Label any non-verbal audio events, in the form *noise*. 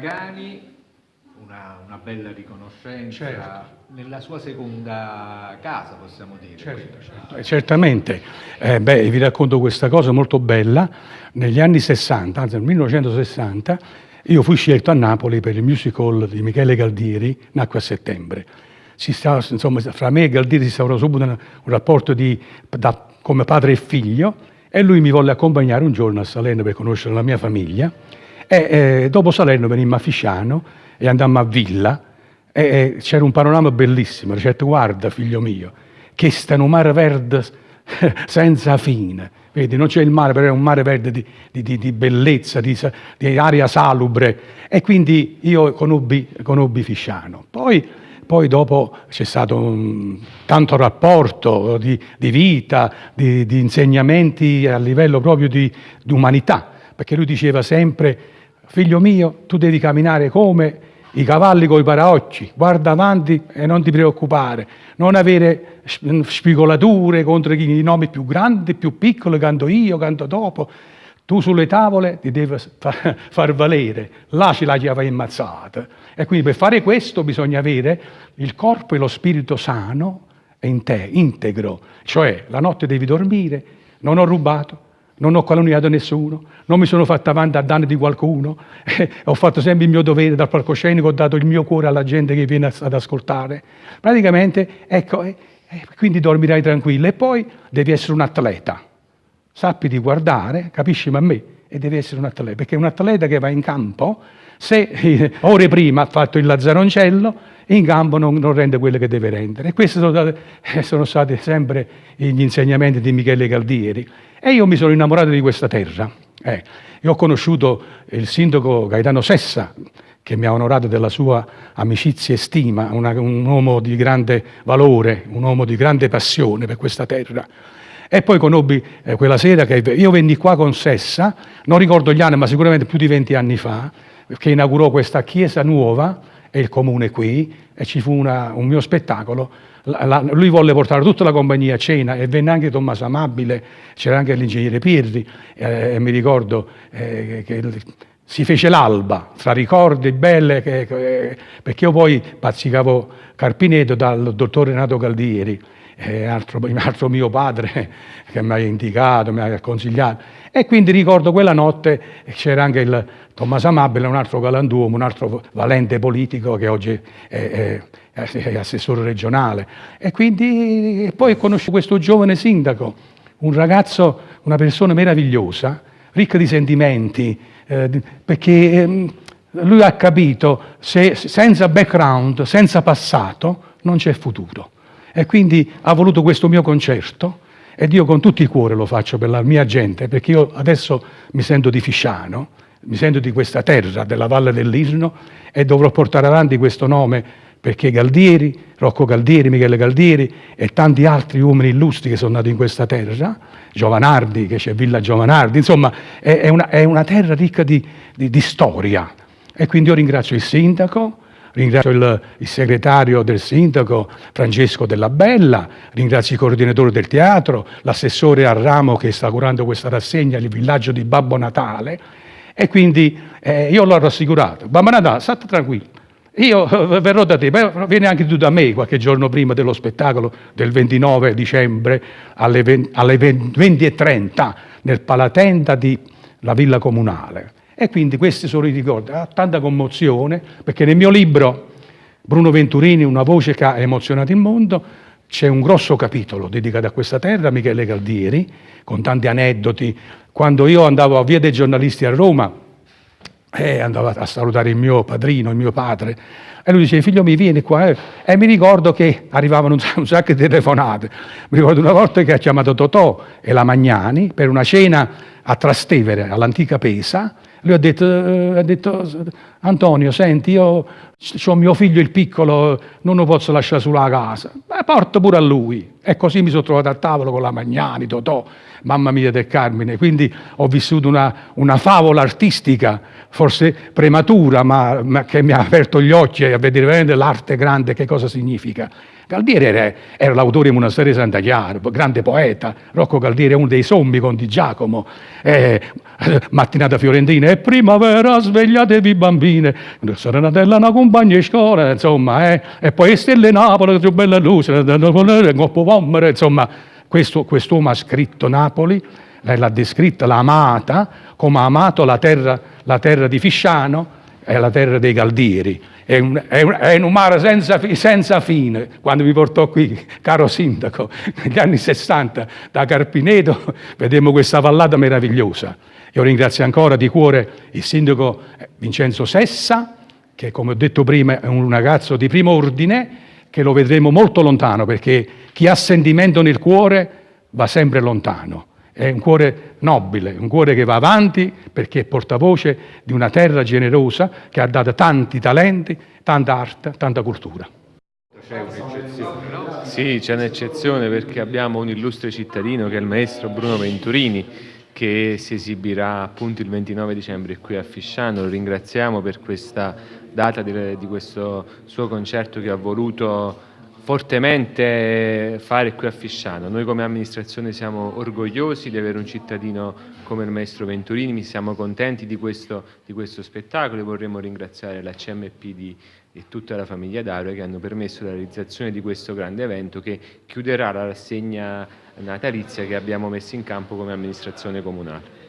Pagani, una, una bella riconoscenza Certo. nella sua seconda casa, possiamo dire. Certo, certo. Eh, certamente. Eh, beh, vi racconto questa cosa molto bella. Negli anni 60, anzi nel 1960, io fui scelto a Napoli per il musical di Michele Galdieri, nacque a settembre. Si stava, insomma, fra me e Galdieri si instaurò subito un, un rapporto di, da- come padre e figlio e lui mi volle accompagnare un giorno a Salerno per conoscere la mia famiglia e eh, dopo Salerno venimmo a Fisciano e andammo a Villa e, e c'era un panorama bellissimo, dicette guarda figlio mio, che sta un mare verde *laughs* senza fine, vedi non c'è il mare, però è un mare verde di, di- di- bellezza, di, di aria salubre. E quindi io conobbi, conobbi Fisciano. Poi, poi dopo c'è stato un, tanto rapporto di, vita, di, insegnamenti a livello proprio di umanità, perché lui diceva sempre, figlio mio, tu devi camminare come i cavalli coi paraocchi, guarda avanti e non ti preoccupare, non avere sp- spigolature contro i nomi più grandi, più piccoli, canto io, canto dopo. Tu sulle tavole ti devi fa- *laughs* far valere, là ce la chiave ammazzata. E quindi per fare questo bisogna avere il corpo e lo spirito sano in te, integro. Cioè la notte devi dormire, non ho rubato, non ho calunniato nessuno, non mi sono fatto avanti a danno di qualcuno, *laughs* ho fatto sempre il mio dovere dal palcoscenico, ho dato il mio cuore alla gente che viene ad ascoltare. Praticamente, ecco, eh, eh, quindi dormirai tranquillo e poi devi essere un atleta. Sappi di guardare, capisci a me, e devi essere un atleta, perché un atleta che va in campo, se eh, ore prima ha fatto il lazzaroncello, in campo non, non rende quello che deve rendere. E questi sono, eh, sono stati sempre gli insegnamenti di Michele Galdieri. E io mi sono innamorato di questa terra. Eh, ho conosciuto il sindaco Gaetano Sessa, che mi ha onorato della sua amicizia e stima, una- un uomo di grande valore, un uomo di grande passione per questa terra. E poi conobbi eh, quella sera che io venni qua con Sessa, non ricordo gli anni, ma sicuramente più di 20 anni fa, che inaugurò questa chiesa nuova e il comune qui, e ci fu una- un mio spettacolo. La- la- lui volle portare tutta la compagnia a cena e venne anche Tommaso Amabile, c'era anche l'ingegnere Pirri, eh, e mi ricordo eh, che si fece l'alba tra ricordi belle, che- che- perché io poi bazzicavo Carpineto dal dottor Renato Galdieri, eh, altro, altro mio padre *laughs* che mi ha indicato, mi ha consigliato. E quindi ricordo quella notte c'era anche il Tommaso Amabile, un altro galantuomo, un altro valente politico che oggi è, è- è assessore regionale. E quindi e poi conosco questo giovane sindaco, un ragazzo, una persona meravigliosa, ricca di sentimenti, eh, perché ehm, lui ha capito se senza background, senza passato, non c'è futuro. E quindi ha voluto questo mio concerto ed io con tutto il cuore lo faccio per la mia gente, perché io adesso mi sento di Fisciano, mi sento di questa terra, della Valle dell'Isno e dovrò portare avanti questo nome perché Galdieri, Rocco Galdieri, Michele Galdieri e tanti altri uomini illustri che sono nati in questa terra, Giovanardi, che c'è Villa Giovanardi, insomma è, è una, è una terra ricca di, di- di storia. E quindi io ringrazio il sindaco, ringrazio il, il segretario del sindaco Francesco Della Bella, ringrazio i coordinatori del teatro, l'assessore al ramo che sta curando questa rassegna, il villaggio di Babbo Natale, e quindi eh, io l'ho rassicurato. Babbo Natale, state tranquillo, io eh, verrò da te, beh, vieni anche tu da me qualche giorno prima dello spettacolo del 29 dicembre alle, 20 alle 20.30 nel Palatenda di la Villa Comunale. E quindi questi sono i ricordi. Ha tanta commozione perché nel mio libro Bruno Venturini, una voce che ha emozionato il mondo, c'è un grosso capitolo dedicato a questa terra, Michele Galdieri, con tanti aneddoti. Quando io andavo a Via dei giornalisti a Roma, e andavo a salutare il mio padrino, il mio padre, e lui dice, figlio mio, vieni qua. eh." E mi ricordo che arrivavano un sacco di telefonate. Mi ricordo una volta che ha chiamato Totò e la Magnani per una cena a Trastevere, all'antica Pesa. Lui ha detto, eh, ha detto, Antonio, senti, io ho mio figlio il piccolo, non lo posso lasciare sulla casa. Beh, porta pure a lui. E così mi sono trovato a tavolo con la Magnani, Totò, mamma mia del Carmine. Quindi ho vissuto una, una favola artistica, forse prematura, ma, ma che mi ha aperto gli occhi a vedere veramente l'arte grande, che cosa significa. Galdieri era, era l'autore di Monastero di Santa Chiara, grande poeta, Rocco Galdieri è uno dei sommi con Di Giacomo, eh, mattinata fiorentina e primavera svegliatevi bambine, serenatella una compagna di scuola, insomma, eh, e poi stelle Napoli, più bella luce, insomma, questo quest'uomo ha scritto Napoli, l'ha descritta, l'ha amata, come ha amato la terra, la terra di Fisciano e la terra dei Galdieri. È un, è un, è un mare senza, senza, fine. Quando mi portò qui, caro sindaco, negli anni 60, da Carpineto, *laughs* vedemmo questa vallata meravigliosa. Io ringrazio ancora di cuore il sindaco Vincenzo Sessa, che come ho detto prima è un ragazzo di primo ordine, che lo vedremo molto lontano, perché chi ha sentimento nel cuore va sempre lontano. È un cuore nobile, un cuore che va avanti perché è portavoce di una terra generosa che ha dato tanti talenti, tanta arte, tanta cultura. C'è un'eccezione, no? Sì, c'è un'eccezione perché abbiamo un illustre cittadino che è il maestro Bruno Venturini che si esibirà appunto il 29 dicembre qui a Fisciano. Lo ringraziamo per questa data di, di questo suo concerto che ha voluto fortemente fare qui a Fisciano. Noi come amministrazione siamo orgogliosi di avere un cittadino come il maestro Venturini, siamo contenti di questo, di questo spettacolo e vorremmo ringraziare la CMP di, di tutta la famiglia Dario che hanno permesso la realizzazione di questo grande evento che chiuderà la rassegna natalizia che abbiamo messo in campo come amministrazione comunale.